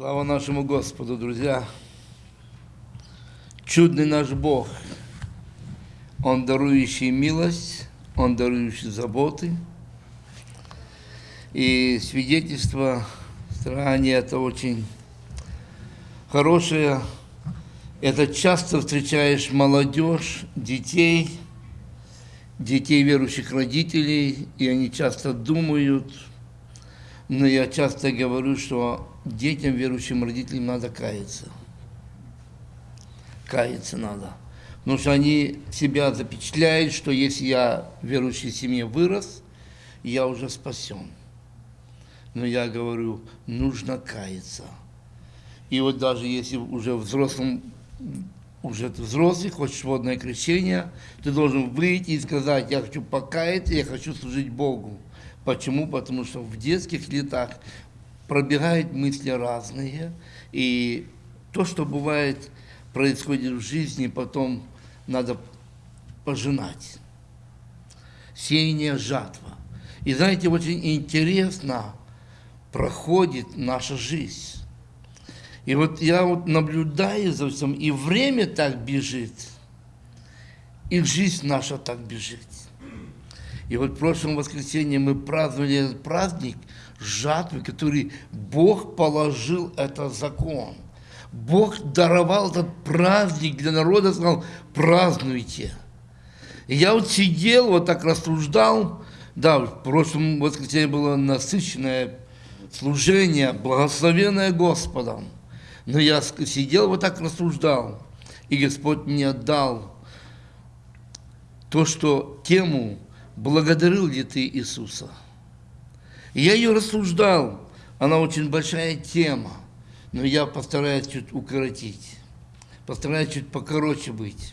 Слава нашему Господу, друзья! Чудный наш Бог. Он дарующий милость, Он дарующий заботы. И свидетельство старания это очень хорошее. Это часто встречаешь молодежь, детей, детей верующих родителей, и они часто думают, но я часто говорю, что детям, верующим родителям надо каяться. Каяться надо. Потому что они себя запечатляют, что если я в верующей семье вырос, я уже спасен. Но я говорю, нужно каяться. И вот даже если уже взрослым, уже ты взрослый, хочешь водное крещение, ты должен выйти и сказать, я хочу покаяться, я хочу служить Богу. Почему? Потому что в детских летах пробегают мысли разные, и то, что бывает, происходит в жизни, потом надо пожинать. Сеяние, жатва. И знаете, очень интересно проходит наша жизнь. И вот я вот наблюдаю за всем, и время так бежит, и жизнь наша так бежит. И вот в прошлом воскресенье мы праздновали этот праздник – жатвы, который Бог положил, это закон. Бог даровал этот праздник для народа, сказал, празднуйте. И я вот сидел, вот так рассуждал, да, в прошлом воскресенье было насыщенное служение, благословенное Господом. Но я сидел, вот так рассуждал, и Господь мне дал то, что тему «Благодарил ли ты Иисуса?» я ее рассуждал, она очень большая тема, но я постараюсь чуть укоротить, постараюсь чуть покороче быть.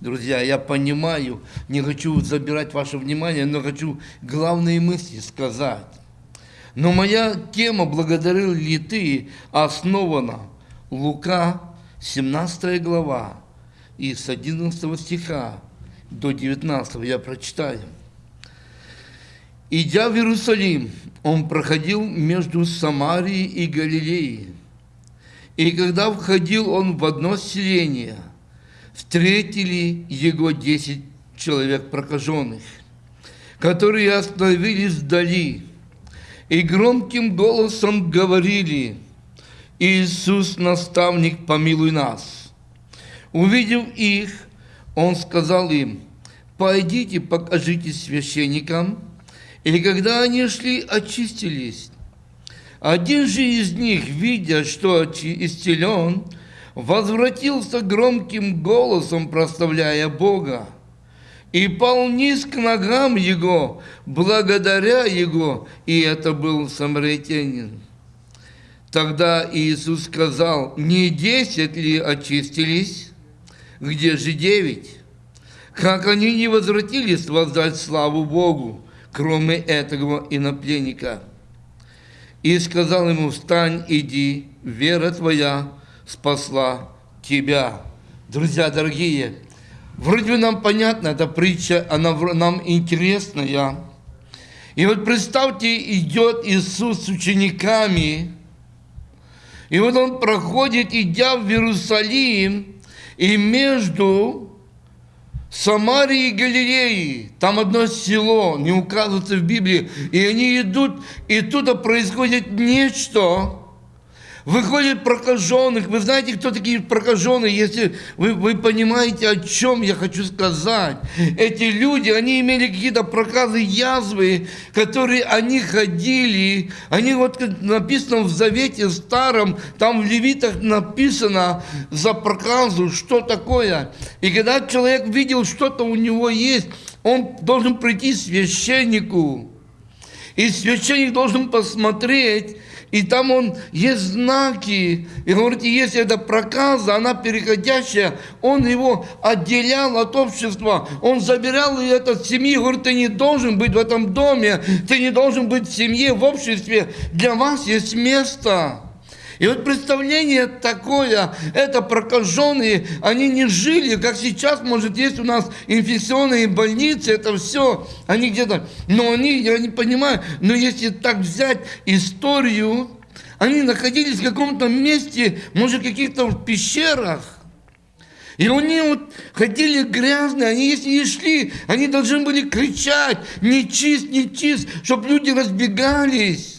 Друзья, я понимаю, не хочу забирать ваше внимание, но хочу главные мысли сказать. Но моя тема «Благодарил ли ты» основана Лука, 17 глава, и с 11 стиха до 19 я прочитаю. Идя в Иерусалим, он проходил между Самарией и Галилеей. И когда входил он в одно селение, встретили его десять человек прокаженных, которые остановились вдали и громким голосом говорили, «Иисус, наставник, помилуй нас». Увидев их, он сказал им, «Пойдите, покажите священникам». И когда они шли, очистились. Один же из них, видя, что исцелен, возвратился громким голосом, прославляя Бога, и пал низ к ногам Его, благодаря Его, и это был самаритянин. Тогда Иисус сказал, не десять ли очистились, где же девять? Как они не возвратились воздать славу Богу? Кроме этого инопленника. И сказал ему, встань, иди, вера твоя спасла тебя. Друзья дорогие, вроде бы нам понятна эта притча, она нам интересная. И вот представьте, идет Иисус с учениками, и вот он проходит, идя в Иерусалим, и между Самарии и Галилеи, там одно село, не указывается в Библии, и они идут, и тут происходит нечто, Выходит прокаженных. Вы знаете, кто такие прокаженные, если вы, вы понимаете, о чем я хочу сказать. Эти люди, они имели какие-то проказы, язвы, которые они ходили. Они вот написано в Завете Старом, там в Левитах написано за проказу, что такое. И когда человек видел, что-то у него есть, он должен прийти к священнику. И священник должен посмотреть, и там он есть знаки. И говорите, если это проказа, она переходящая, он его отделял от общества, он забирал ее от семьи, говорит, ты не должен быть в этом доме, ты не должен быть в семье, в обществе, для вас есть место. И вот представление такое, это прокаженные, они не жили, как сейчас, может, есть у нас инфекционные больницы, это все, они где-то, но они, я не понимаю, но если так взять историю, Они находились в каком-то месте, может, в каких-то пещерах. И они вот ходили грязные, они если не шли, они должны были кричать, не чист, не чист, чтобы люди разбегались.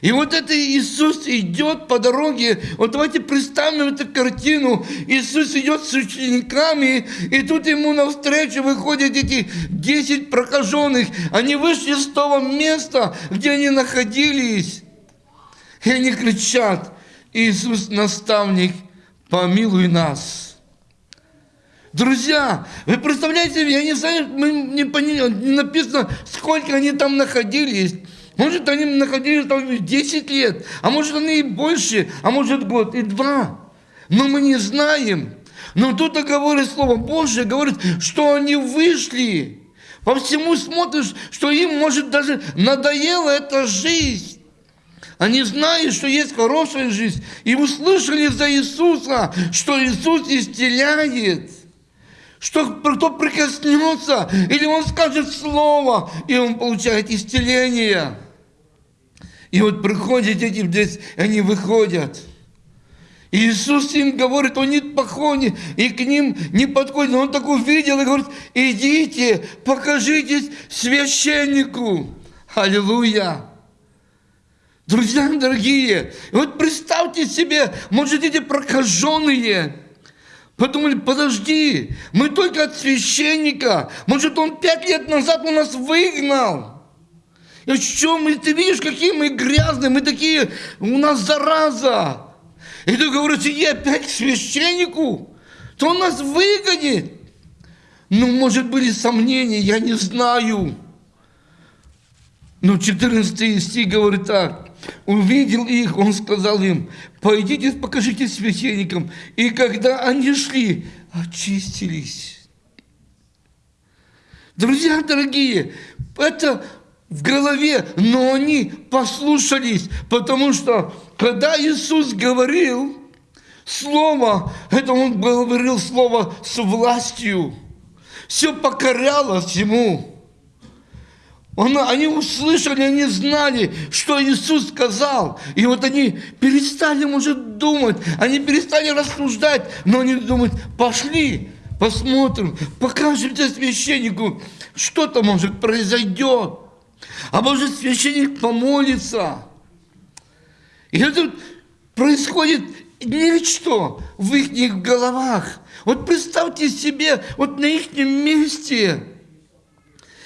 И вот это Иисус идет по дороге. Вот давайте представим эту картину. Иисус идет с учениками, и тут ему навстречу выходят эти 10 прокаженных. Они вышли с того места, где они находились. И они кричат, Иисус, наставник, помилуй нас. Друзья, вы представляете, я не знаю, мы не поняли, не написано, сколько они там находились. Может, они находились там 10 лет, а может, они и больше, а может, год и два. Но мы не знаем. Но тут говорит Слово Божье, говорит, что они вышли. По всему смотришь, что им, может, даже надоела эта жизнь. Они знают, что есть хорошая жизнь. И услышали за Иисуса, что Иисус исцеляет что кто прикоснется, или он скажет слово, и он получает исцеление. И вот приходят эти здесь, они выходят. И Иисус им говорит, он не походит, и к ним не подходит. Он так увидел и говорит, идите, покажитесь священнику. Аллилуйя. Друзья дорогие, вот представьте себе, может, эти прокаженные, подумали, подожди, мы только от священника, может, он пять лет назад у нас выгнал. И что мы, ты видишь, какие мы грязные, мы такие, у нас зараза. И ты говоришь, иди опять к священнику, то он нас выгонит. Ну, может, были сомнения, я не знаю. Но 14 стих говорит так. Увидел их, он сказал им, пойдите, покажите священникам. И когда они шли, очистились. Друзья дорогие, это в голове, но они послушались, потому что когда Иисус говорил слово, это Он говорил слово с властью, все покорялось Ему. Он, они услышали, они знали, что Иисус сказал. И вот они перестали, может, думать, они перестали рассуждать, но они думают, пошли, посмотрим, покажемте священнику, что-то, может, произойдет. А может священник помолится. И это происходит нечто в их головах. Вот представьте себе, вот на их месте.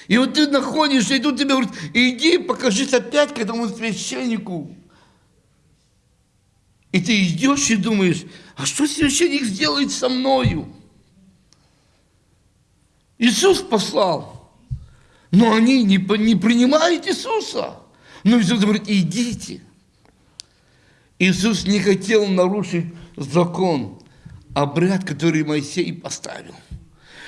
И вот ты находишься, и тут тебе говорят, иди, покажись опять к этому священнику. И ты идешь и думаешь, а что священник сделает со мною? Иисус послал. Но они не, не принимают Иисуса. Но Иисус говорит, идите. Иисус не хотел нарушить закон, обряд, который Моисей поставил.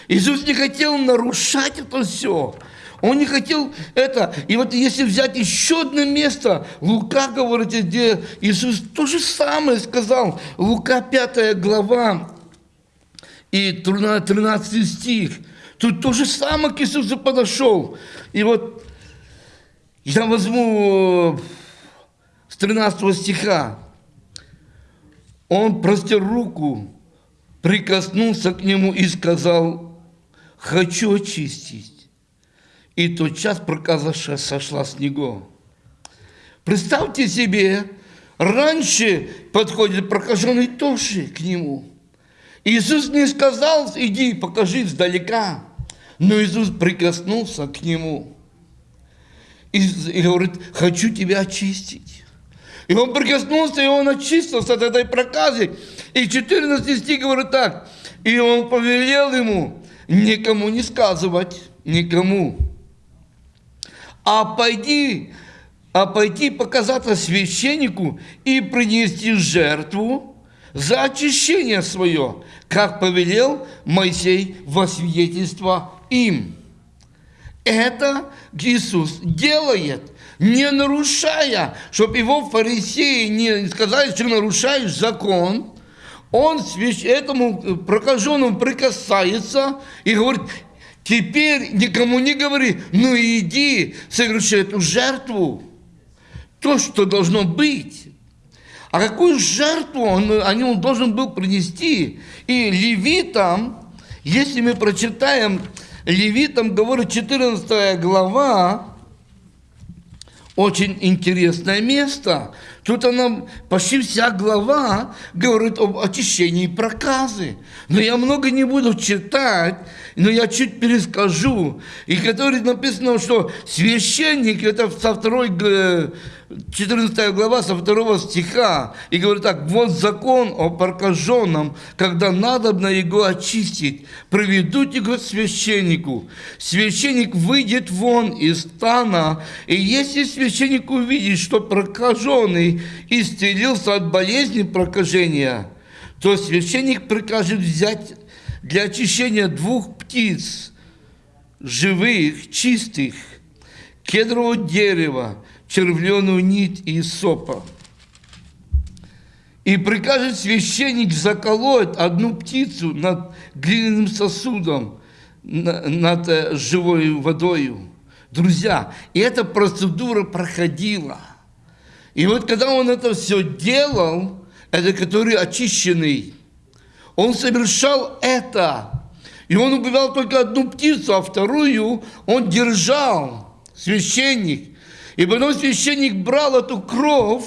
Иисус не хотел нарушать это все. Он не хотел это. И вот если взять еще одно место, Лука говорит, где Иисус то же самое сказал. Лука 5 глава и 13 стих. Тут то же самое к Иисусу подошел. И вот я возьму с 13 стиха. Он простер руку, прикоснулся к нему и сказал, хочу очистить. И тот час проказа сошла с него. Представьте себе, раньше подходит прокаженный тоже к нему. Иисус не сказал, иди покажи издалека. Но Иисус прикоснулся к нему и, говорит, хочу тебя очистить. И он прикоснулся, и он очистился от этой проказы. И 14 стих говорит так, и он повелел ему никому не сказывать, никому, а пойди, а пойти показаться священнику и принести жертву за очищение свое, как повелел Моисей во свидетельство им. Это Иисус делает, не нарушая, чтобы его фарисеи не сказали, что нарушаешь закон. Он этому прокаженному прикасается и говорит, теперь никому не говори, ну иди, соверши эту жертву. То, что должно быть. А какую жертву он, он должен был принести? И левитам, если мы прочитаем, левитам говорит 14 глава, очень интересное место. Тут она, почти вся глава говорит об очищении проказы. Но я много не буду читать, но я чуть перескажу. И который написано, что священник, это со второй 14 глава со 2 стиха, и говорит так, вот закон о прокаженном, когда надобно его очистить, проведут его священнику. Священник выйдет вон из стана, и если священник увидит, что прокаженный исцелился от болезни прокажения, то священник прикажет взять для очищения двух птиц, живых, чистых, кедрового дерева, червленую нить и сопа. И прикажет священник заколоть одну птицу над глиняным сосудом, над э, живой водою. Друзья, и эта процедура проходила. И вот когда он это все делал, это который очищенный, он совершал это. И он убивал только одну птицу, а вторую он держал, священник. И потом священник брал эту кровь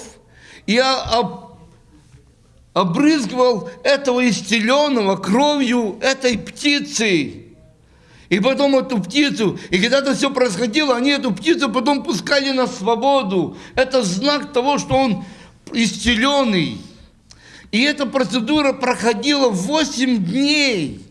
и обрызгивал этого исцеленного кровью этой птицы. И потом эту птицу, и когда это все происходило, они эту птицу потом пускали на свободу. Это знак того, что он исцеленный. И эта процедура проходила 8 дней.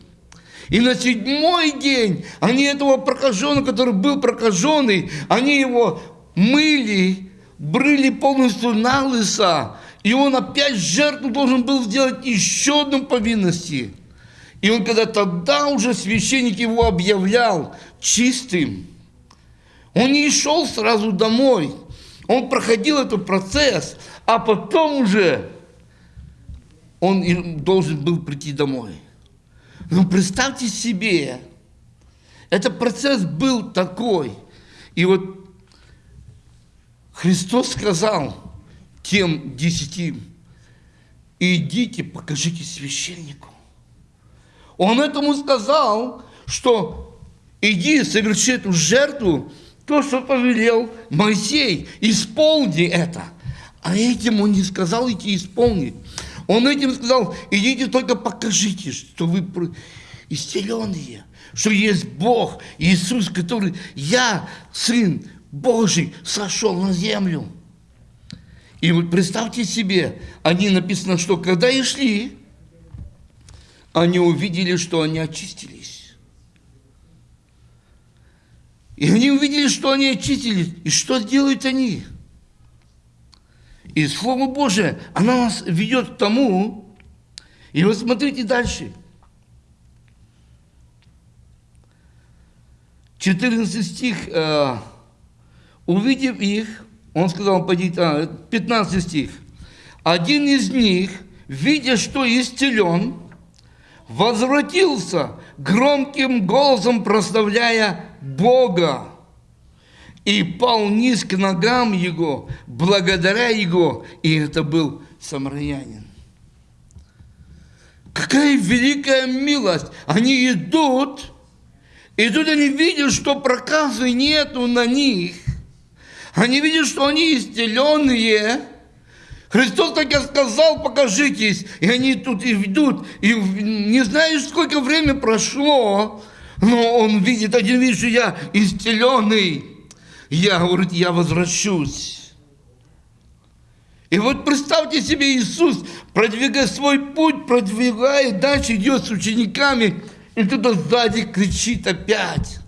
И на седьмой день они этого прокаженного, который был прокаженный, они его мыли, брыли полностью на лысо, и он опять жертву должен был сделать еще одну повинности. И он когда тогда уже священник его объявлял чистым, он не шел сразу домой, он проходил этот процесс, а потом уже он должен был прийти домой. Но представьте себе, этот процесс был такой. И вот Христос сказал тем десяти, идите, покажите священнику. Он этому сказал, что иди, соверши эту жертву, то, что повелел Моисей, исполни это. А этим он не сказал идти исполнить. Он этим сказал, идите только покажите, что вы исцеленные, что есть Бог, Иисус, который, я, Сын Божий сошел на землю. И вот представьте себе, они написано, что когда и шли, они увидели, что они очистились. И они увидели, что они очистились. И что делают они? И Слово Божие, оно нас ведет к тому, и вот смотрите дальше. 14 стих, э, Увидев их, он сказал, пойдите, 15 стих, один из них, видя, что исцелен, возвратился громким голосом, прославляя Бога, и пал низ к ногам его, благодаря его, и это был самарянин. Какая великая милость! Они идут, и тут они видят, что проказы нету на них, они видят, что они исцеленные. Христос так и сказал, покажитесь. И они тут и ведут. И не знаешь, сколько времени прошло, но он видит, один видит, что я исцеленный. Я, говорит, я возвращусь. И вот представьте себе, Иисус, продвигая свой путь, продвигает, дальше идет с учениками, и кто-то сзади кричит опять.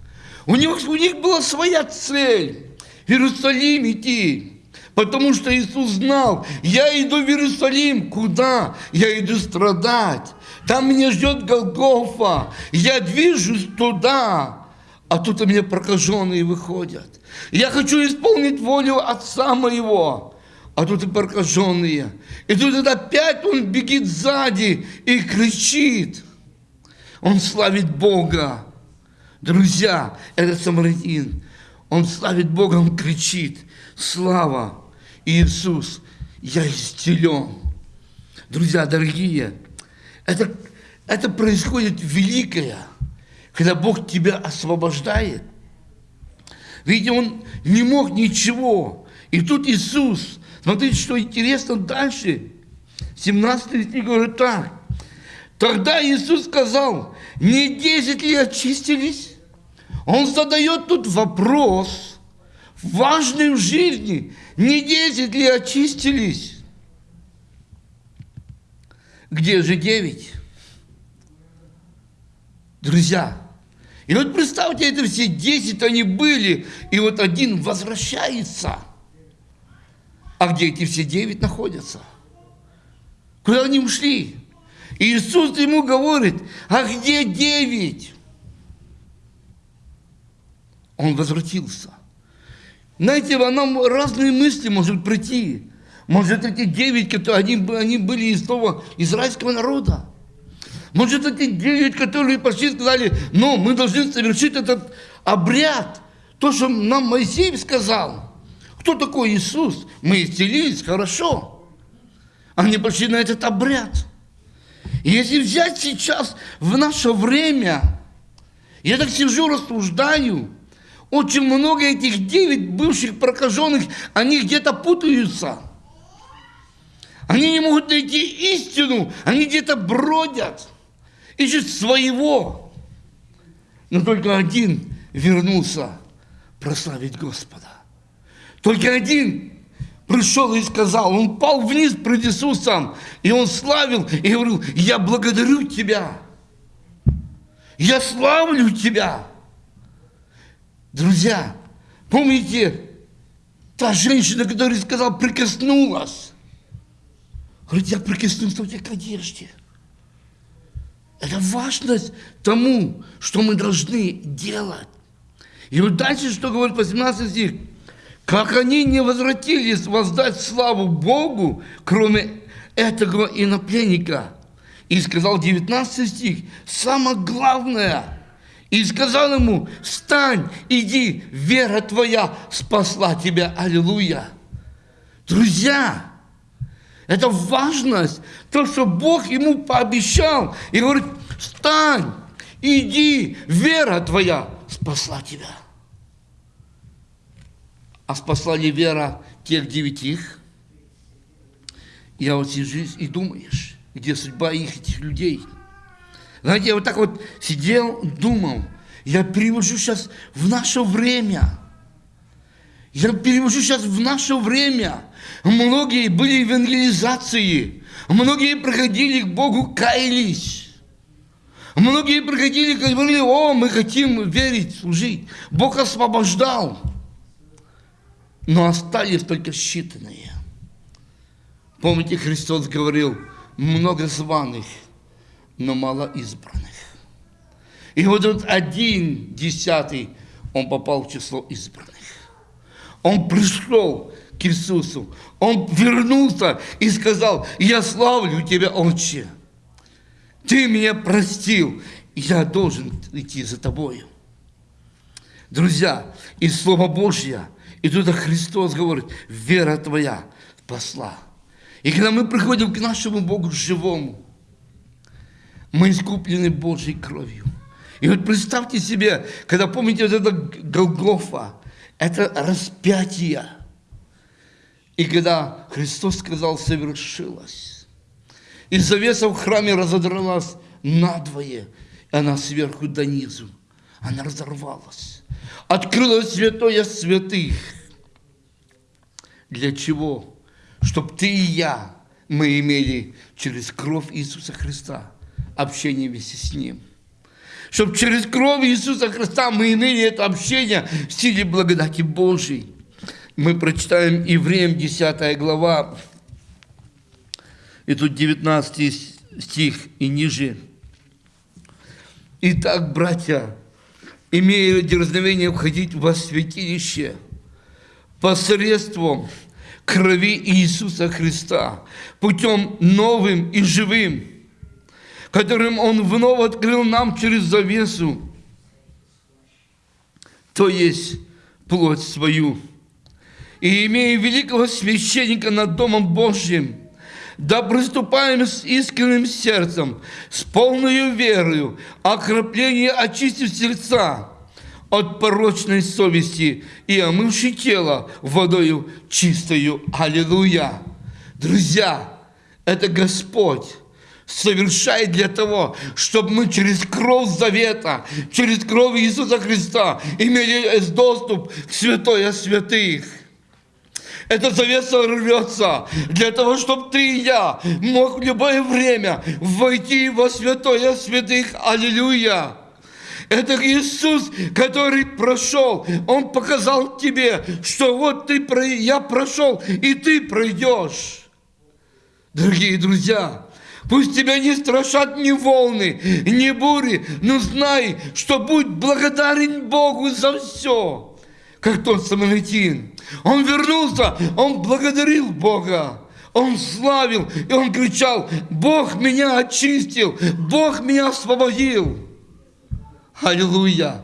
У них, у них была своя цель в Иерусалим идти. Потому что Иисус знал, я иду в Иерусалим. Куда? Я иду страдать. Там меня ждет Голгофа. Я движусь туда. А тут у меня прокаженные выходят. Я хочу исполнить волю Отца моего. А тут и прокаженные. И тут опять он бегит сзади и кричит. Он славит Бога. Друзья, этот самарянин, он славит Бога, он кричит, слава Иисус. я исцелен. Друзья дорогие, это, это происходит великое, когда Бог тебя освобождает. Видите, Он не мог ничего. И тут Иисус, смотрите, что интересно дальше. 17 стих говорит так. Тогда Иисус сказал, не 10 ли очистились? Он задает тут вопрос, важный в жизни, не 10 ли очистились? Где же 9? Друзья, и вот представьте, это все 10 они были, и вот один возвращается. А где эти все 9 находятся? Куда они ушли? И Иисус ему говорит, а где 9? Он возвратился. Знаете, нам разные мысли может прийти. Может, эти девять, которые они, они были из того израильского народа. Может, эти девять, которые пошли сказали, но мы должны совершить этот обряд. То, что нам Моисей сказал. Кто такой Иисус? Мы исцелились, хорошо. Они пошли на этот обряд. И если взять сейчас в наше время, я так сижу, рассуждаю, очень много этих девять бывших прокаженных, они где-то путаются. Они не могут найти истину, они где-то бродят, ищут своего. Но только один вернулся прославить Господа. Только один пришел и сказал, он пал вниз пред Иисусом, и он славил, и говорил, я благодарю Тебя, я славлю Тебя. Друзья, помните, та женщина, которая сказала, прикоснулась. Говорит, я прикоснулся тебя к одежде. Это важность тому, что мы должны делать. И вот дальше, что говорит 18 стих. Как они не возвратились воздать славу Богу, кроме этого инопленника. И сказал 19 стих, самое главное – и сказал ему, встань, иди, вера твоя спасла тебя. Аллилуйя. Друзья, это важность, то, что Бог ему пообещал. И говорит, встань, иди, вера твоя спасла тебя. А спасла ли вера тех девятих? Я вот сижу и думаешь, где судьба их, этих людей – знаете, я вот так вот сидел, думал, я перевожу сейчас в наше время. Я перевожу сейчас в наше время. Многие были евангелизации. Многие приходили к Богу, каялись. Многие приходили говорили, о, мы хотим верить, служить. Бог освобождал. Но остались только считанные. Помните, Христос говорил, много званых – но мало избранных. И вот тут один десятый, он попал в число избранных. Он пришел к Иисусу, он вернулся и сказал, я славлю тебя, Отче. Ты меня простил, я должен идти за тобою. Друзья, и Слово Божье, и туда Христос говорит, вера твоя спасла. И когда мы приходим к нашему Богу живому, мы искуплены Божьей кровью. И вот представьте себе, когда помните вот это Голгофа, это распятие. И когда Христос сказал, совершилось. И завеса в храме разодралась надвое, и она сверху до низу. Она разорвалась. Открылось святое святых. Для чего? Чтобы ты и я, мы имели через кровь Иисуса Христа – общение вместе с Ним. Чтобы через кровь Иисуса Христа мы имели это общение в силе благодати Божьей. Мы прочитаем Евреям 10 глава, и тут 19 стих и ниже. Итак, братья, имея дерзновение входить во святилище посредством крови Иисуса Христа, путем новым и живым – которым Он вновь открыл нам через завесу, то есть плоть свою. и имея великого священника над Домом Божьим, да приступаем с искренним сердцем, с полной верою, окропление очистив сердца от порочной совести и омывши тело водою чистою. Аллилуйя! Друзья, это Господь совершает для того, чтобы мы через кровь завета, через кровь Иисуса Христа имели доступ к святое святых. Эта завеса рвется для того, чтобы ты и я мог в любое время войти во святое святых. Аллилуйя! Это Иисус, который прошел. Он показал тебе, что вот ты, я прошел, и ты пройдешь. Дорогие друзья, Пусть тебя не страшат ни волны, ни бури, но знай, что будь благодарен Богу за все. Как тот самаритин. Он вернулся, он благодарил Бога. Он славил, и он кричал, Бог меня очистил, Бог меня освободил. Аллилуйя.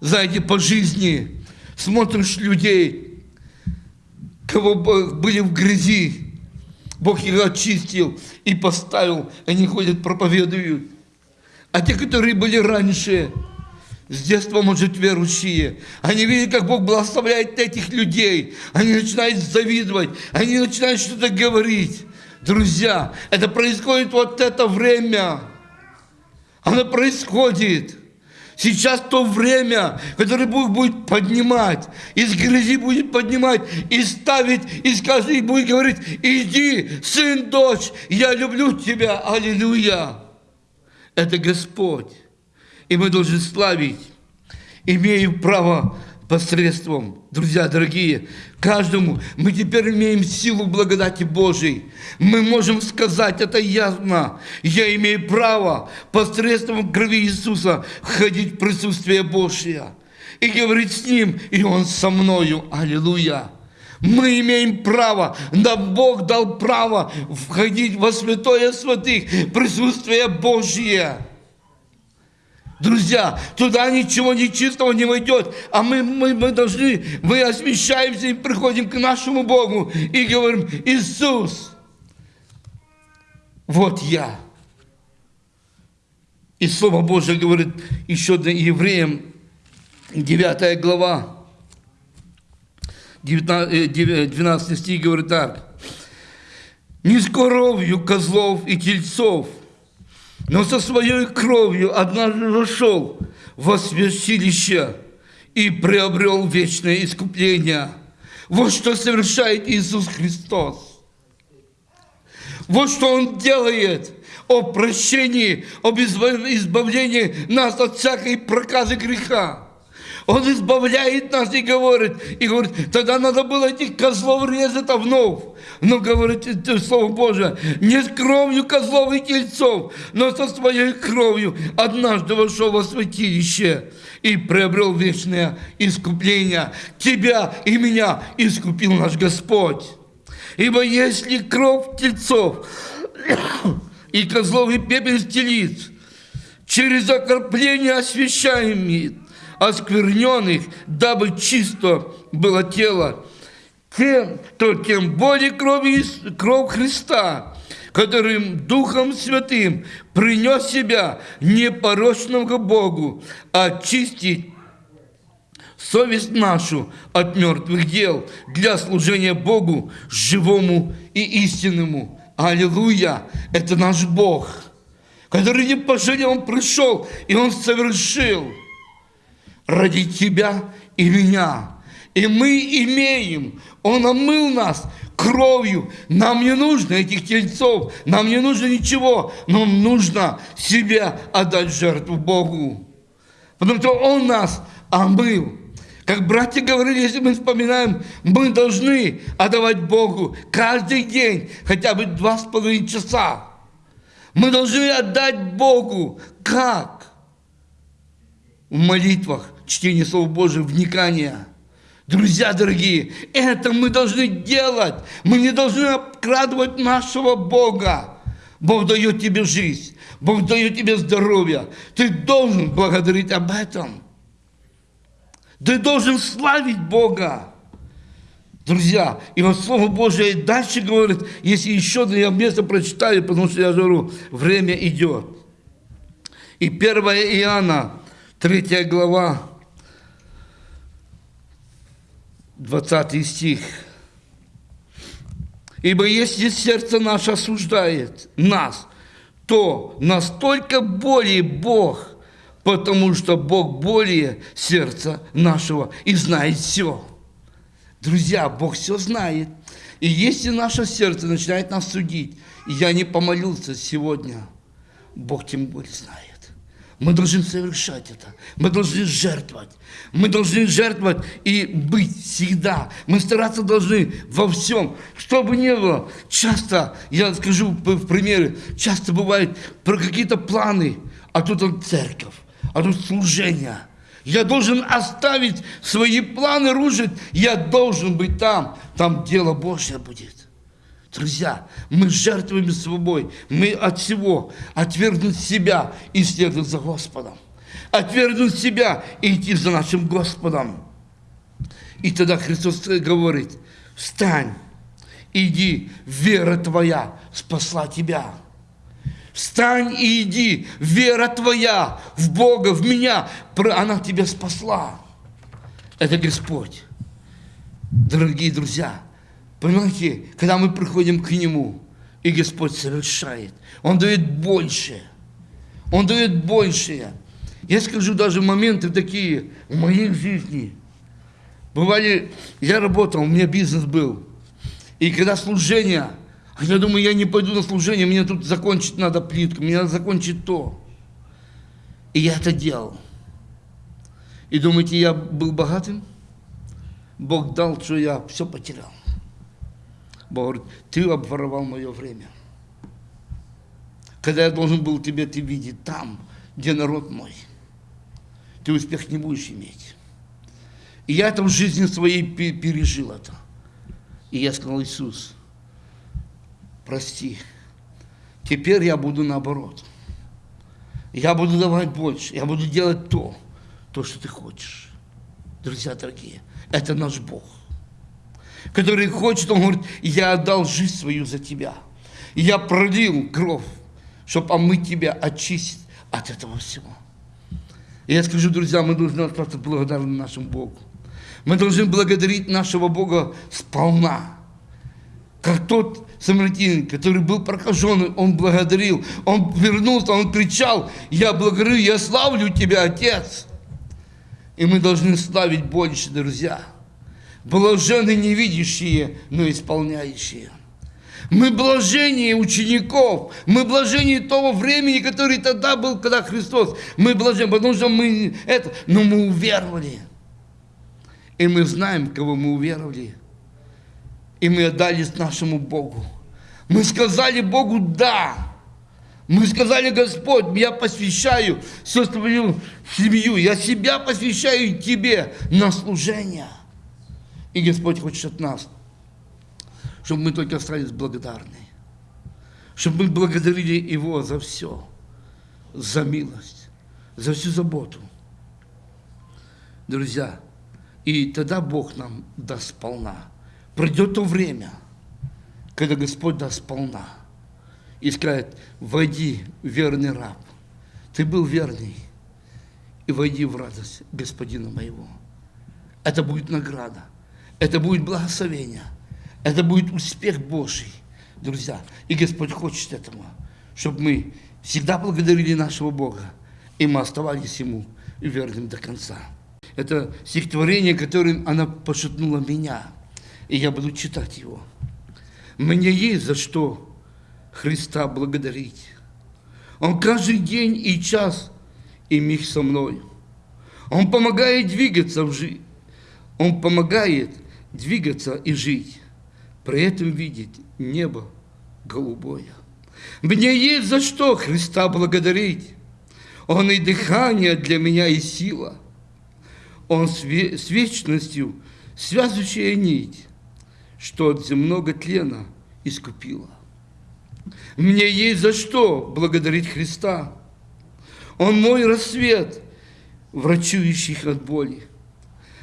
Знаете, по жизни смотришь людей, кого были в грязи, Бог их очистил и поставил, они ходят, проповедуют. А те, которые были раньше, с детства, может, верующие, они видят, как Бог благословляет этих людей, они начинают завидовать, они начинают что-то говорить. Друзья, это происходит вот это время. Оно происходит. Сейчас то время, которое Бог будет поднимать, из грязи будет поднимать и ставить, и скажет, и будет говорить, иди, сын, дочь, я люблю тебя, аллилуйя. Это Господь. И мы должны славить, имеем право посредством, друзья дорогие, каждому мы теперь имеем силу благодати Божией. Мы можем сказать это ясно. Я имею право посредством крови Иисуса входить в присутствие Божье и говорить с Ним, и Он со мною. Аллилуйя. Мы имеем право, да Бог дал право входить во святое святых, присутствие Божье. Друзья, туда ничего нечистого не войдет, а мы, мы, мы должны, мы освящаемся и приходим к нашему Богу и говорим, Иисус, вот я. И Слово Божье говорит еще евреям, 9 глава, 19, 12 э, стих говорит так. «Не с кровью козлов и тельцов – но со своей кровью однажды вошел во святилище и приобрел вечное искупление. Вот что совершает Иисус Христос. Вот что Он делает о прощении, об избавлении нас от всякой проказы греха. Он избавляет нас и говорит, и говорит, тогда надо было этих козлов резать вновь. Но говорит Слово Божие, не с кровью козлов и тельцов, но со своей кровью однажды вошел во святилище и приобрел вечное искупление. Тебя и меня искупил наш Господь. Ибо если кровь тельцов и козлов и пепел телиц через окропление освящаемые оскверненных, дабы чисто было тело, тем, то тем более кровь, кровь Христа, которым Духом Святым принес себя непорочного Богу, очистить совесть нашу от мертвых дел для служения Богу живому и истинному. Аллилуйя! Это наш Бог, который не пожалел, Он пришел, и Он совершил – ради тебя и меня. И мы имеем, Он омыл нас кровью. Нам не нужно этих тельцов, нам не нужно ничего, нам нужно себя отдать жертву Богу. Потому что Он нас омыл. Как братья говорили, если мы вспоминаем, мы должны отдавать Богу каждый день хотя бы два с половиной часа. Мы должны отдать Богу. Как? В молитвах, чтение Слова Божьего, вникание. Друзья дорогие, это мы должны делать. Мы не должны обкрадывать нашего Бога. Бог дает тебе жизнь, Бог дает тебе здоровье. Ты должен благодарить об этом. Ты должен славить Бога. Друзья, и вот Слово Божие дальше говорит, если еще я место прочитаю, потому что я говорю, время идет. И 1 Иоанна, 3 глава, 20 стих. Ибо если сердце наше осуждает нас, то настолько более Бог, потому что Бог более сердца нашего и знает все. Друзья, Бог все знает. И если наше сердце начинает нас судить, я не помолился сегодня, Бог тем более знает. Мы должны совершать это. Мы должны жертвовать. Мы должны жертвовать и быть всегда. Мы стараться должны во всем. Что бы ни было, часто, я скажу в примере, часто бывает про какие-то планы, а тут он церковь, а тут служение. Я должен оставить свои планы рушить. Я должен быть там. Там дело Божье будет. Друзья, мы жертвуем собой, мы от всего отвергнуть себя и следовать за Господом. Отвергнуть себя и идти за нашим Господом. И тогда Христос говорит, встань, иди, вера твоя спасла тебя. Встань и иди, вера твоя в Бога, в меня, она тебя спасла. Это Господь. Дорогие друзья, Понимаете, когда мы приходим к Нему, и Господь совершает, Он дает больше. Он дает большее. Я скажу даже моменты такие в моей жизни. Бывали, я работал, у меня бизнес был. И когда служение, я думаю, я не пойду на служение, мне тут закончить надо плитку, мне надо закончить то. И я это делал. И думаете, я был богатым? Бог дал, что я все потерял. Бог говорит, ты обворовал мое время. Когда я должен был тебя ты видеть там, где народ мой, ты успех не будешь иметь. И я это в жизни своей пережил это. И я сказал, Иисус, прости, теперь я буду наоборот. Я буду давать больше, я буду делать то, то, что ты хочешь. Друзья дорогие, это наш Бог который хочет, он говорит, я отдал жизнь свою за тебя. Я пролил кровь, чтобы омыть тебя, очистить от этого всего. И я скажу, друзья, мы должны остаться благодарны нашему Богу. Мы должны благодарить нашего Бога сполна. Как тот самаритянин, который был прокаженный, он благодарил, он вернулся, он кричал, я благодарю, я славлю тебя, Отец. И мы должны славить больше, друзья. Блажены не видящие, но исполняющие. Мы блажение учеников, мы блажение того времени, который тогда был, когда Христос. Мы блажены, потому что мы это, но мы уверовали. И мы знаем, кого мы уверовали. И мы отдались нашему Богу. Мы сказали Богу «да». Мы сказали, Господь, я посвящаю всю свою семью, я себя посвящаю Тебе на служение. И Господь хочет от нас, чтобы мы только остались благодарны. Чтобы мы благодарили Его за все. За милость, за всю заботу. Друзья, и тогда Бог нам даст сполна. Придет то время, когда Господь даст сполна. И скажет, войди, верный раб. Ты был верный. И войди в радость Господина моего. Это будет награда. Это будет благословение. Это будет успех Божий, друзья. И Господь хочет этого, чтобы мы всегда благодарили нашего Бога, и мы оставались Ему верным до конца. Это стихотворение, которым она пошатнула меня, и я буду читать его. Мне есть за что Христа благодарить. Он каждый день и час и миг со мной. Он помогает двигаться в жизнь. Он помогает двигаться и жить, при этом видеть небо голубое. Мне есть за что Христа благодарить. Он и дыхание для меня, и сила. Он с вечностью связующая нить, что от земного тлена искупила. Мне есть за что благодарить Христа. Он мой рассвет, врачующий от боли.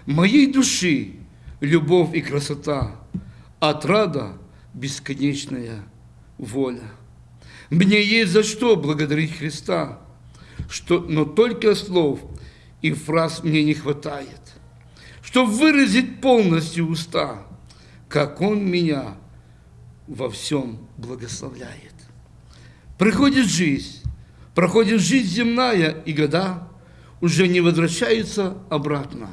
Моей души любовь и красота, отрада бесконечная воля. Мне есть за что благодарить Христа, что, но только слов и фраз мне не хватает, чтобы выразить полностью уста, как Он меня во всем благословляет. Приходит жизнь, проходит жизнь земная, и года уже не возвращаются обратно.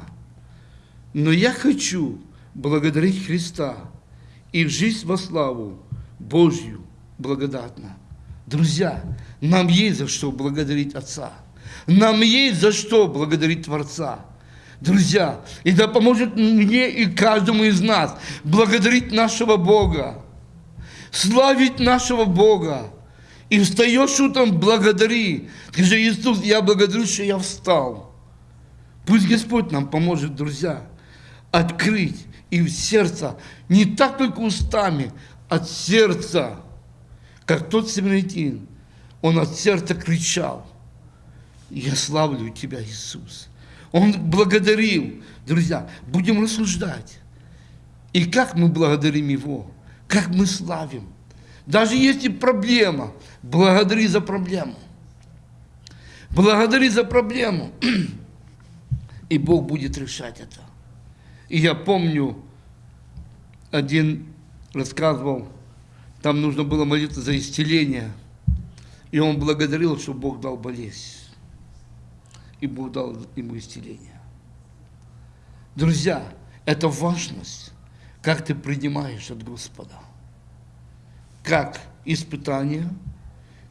Но я хочу благодарить Христа и в жизнь во славу Божью благодатно. Друзья, нам есть за что благодарить Отца. Нам есть за что благодарить Творца. Друзья, и да поможет мне и каждому из нас благодарить нашего Бога, славить нашего Бога. И встаешь утром, благодари. Скажи, Иисус, я благодарю, что я встал. Пусть Господь нам поможет, друзья, открыть и в сердце, не так только устами, от сердца как тот самаритин, он от сердца кричал, я славлю Тебя, Иисус. Он благодарил. Друзья, будем рассуждать. И как мы благодарим Его, как мы славим. Даже если проблема, благодари за проблему. Благодари за проблему. И Бог будет решать это. И я помню, один рассказывал, там нужно было молиться за исцеление. И он благодарил, что Бог дал болезнь. И Бог дал ему исцеление. Друзья, это важность, как ты принимаешь от Господа. Как испытание,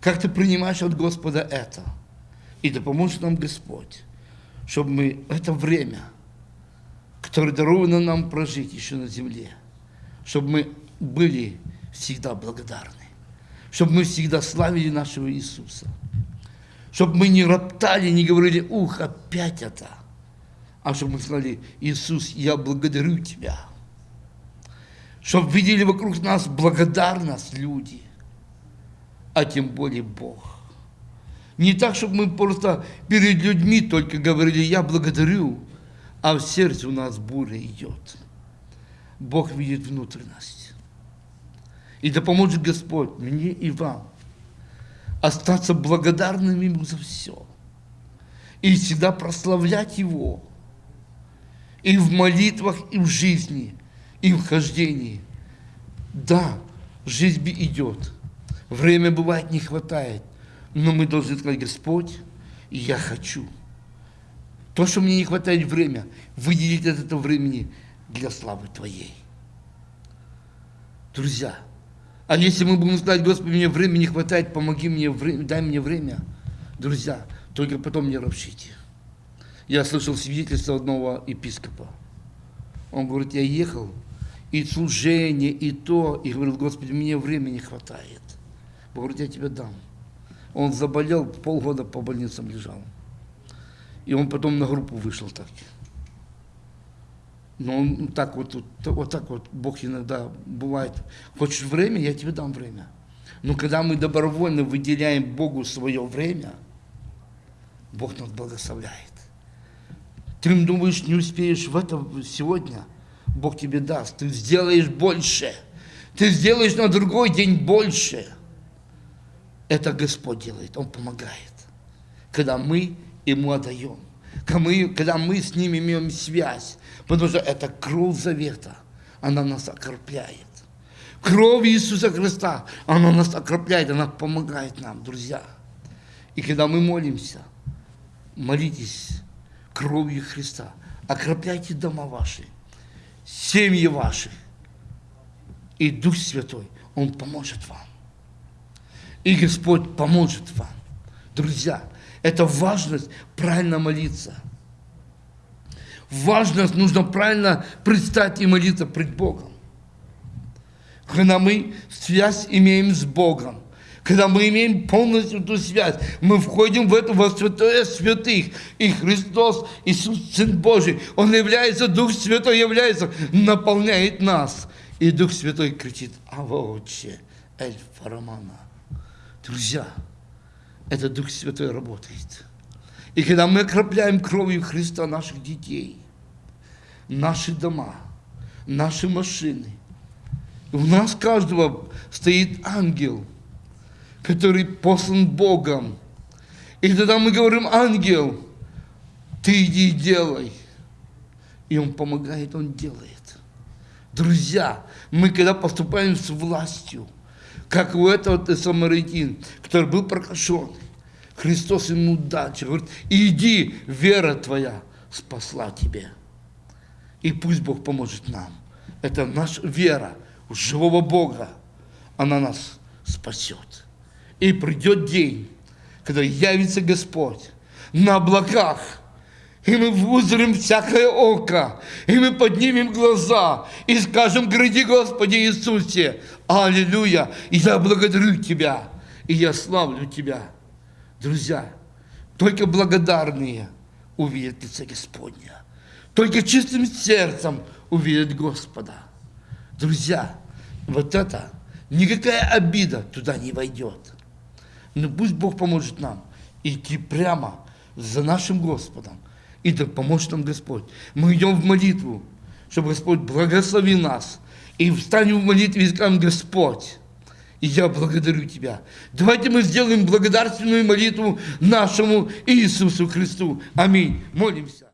как ты принимаешь от Господа это. И да поможет нам Господь, чтобы мы это время, которое даровано нам прожить еще на земле, чтобы мы были всегда благодарны. Чтобы мы всегда славили нашего Иисуса. Чтобы мы не роптали, не говорили, ух, опять это. А чтобы мы сказали, Иисус, я благодарю Тебя. Чтобы видели вокруг нас благодарность люди, а тем более Бог. Не так, чтобы мы просто перед людьми только говорили, я благодарю, а в сердце у нас буря идет. Бог видит внутренность. И да поможет Господь мне и вам остаться благодарными Ему за все. И всегда прославлять Его. И в молитвах, и в жизни, и в хождении. Да, жизнь идет. Время бывает не хватает. Но мы должны сказать, Господь, я хочу. То, что мне не хватает время, выделить от этого времени для славы Твоей. Друзья, а если мы будем сказать, Господи, мне времени не хватает, помоги мне, дай мне время, друзья, только потом не ропщите. Я слышал свидетельство одного епископа. Он говорит, я ехал, и служение, и то, и говорит, Господи, мне времени не хватает. Говорит, я тебе дам. Он заболел, полгода по больницам лежал. И он потом на группу вышел так. Но он так вот, вот, вот так вот Бог иногда бывает. Хочешь время, я тебе дам время. Но когда мы добровольно выделяем Богу свое время, Бог нас благословляет. Ты думаешь, не успеешь в это сегодня, Бог тебе даст. Ты сделаешь больше. Ты сделаешь на другой день больше. Это Господь делает, Он помогает. Когда мы Ему отдаем. Когда мы, с Ним имеем связь. Потому что это кровь завета. Она нас окропляет. Кровь Иисуса Христа, она нас окропляет, она помогает нам, друзья. И когда мы молимся, молитесь кровью Христа. Окропляйте дома ваши, семьи ваши. И Дух Святой, Он поможет вам. И Господь поможет вам. Друзья, это важность правильно молиться – важность, нужно правильно предстать и молиться пред Богом. Когда мы связь имеем с Богом, когда мы имеем полностью эту связь, мы входим в это во святое святых, и Христос, Иисус, Сын Божий, Он является, Дух Святой является, наполняет нас. И Дух Святой кричит, Ава Отче, Эль Фарамана. Друзья, это Дух Святой работает. И когда мы окропляем кровью Христа наших детей, наши дома, наши машины. У нас каждого стоит ангел, который послан Богом. И тогда мы говорим, ангел, ты иди и делай. И он помогает, он делает. Друзья, мы когда поступаем с властью, как у этого самаритин, который был прокашен, Христос ему дальше говорит, иди, вера твоя спасла тебя. И пусть Бог поможет нам. Это наша вера в живого Бога. Она нас спасет. И придет день, когда явится Господь на облаках, и мы узрим всякое око, и мы поднимем глаза, и скажем, гради Господи Иисусе, Аллилуйя, и я благодарю Тебя, и я славлю Тебя. Друзья, только благодарные увидят лице Господня. Только чистым сердцем увидят Господа. Друзья, вот это, никакая обида туда не войдет. Но пусть Бог поможет нам идти прямо за нашим Господом. И да поможет нам Господь. Мы идем в молитву, чтобы Господь благословил нас. И встанем в молитве и скажем, Господь, и я благодарю Тебя. Давайте мы сделаем благодарственную молитву нашему Иисусу Христу. Аминь. Молимся.